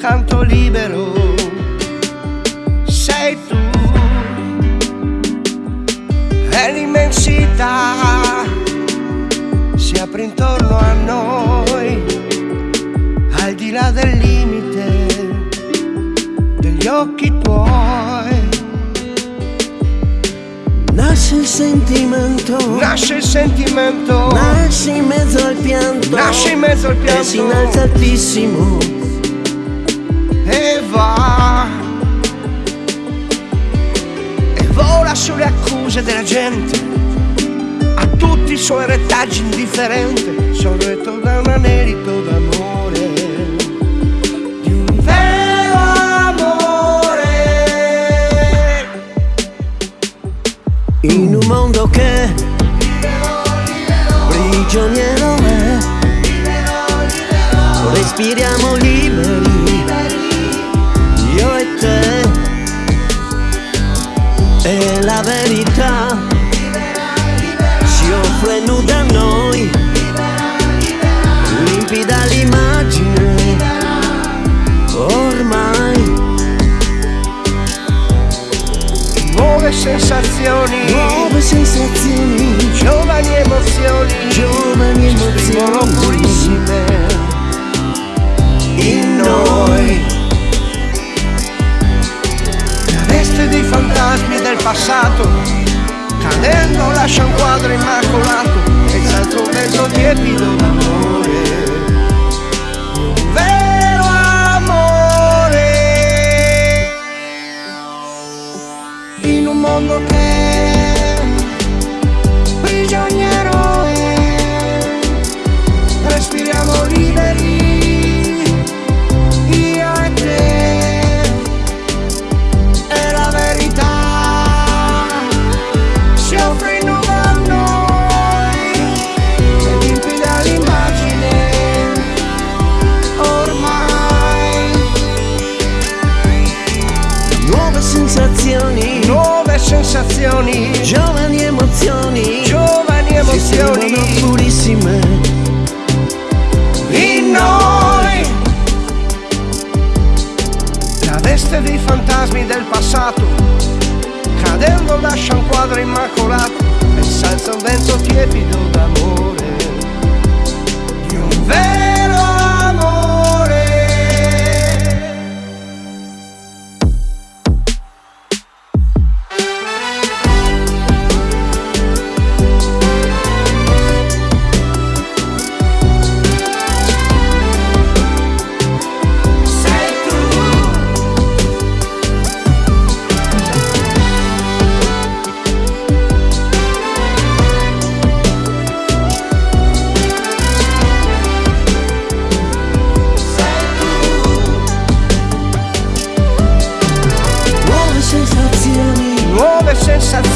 canto libero. Sei tu. E l'immensità. Si apre intorno a noi al di là del limite degli occhi tuoi. Nasce il sentimento. Nasce il sentimento. Nasce in mezzo al pianto. Nasce in mezzo al pianto E si innalza altissimo E va. E vola sulle accuse della gente A tutti i suoi retaggi indifferente Sorretto da un anelito d'amore Di un vero amore. In un mondo che prigioniero è Respiriamo liberi Nuove sensazioni. Nuove sensazioni. Giovani emozioni. Giovani emozioni. purissime. In noi. La veste dei fantasmi del passato. Cadendo lascia un quadro immacolato. E un vento tiepido d'amore In emozioni. Giovani emozioni. Giovani emozioni. Si purissime. In noi. La veste dei fantasmi del passato Cadendo lascia un quadro immacolato E salza un vento tiepido d'amore. Di un vero such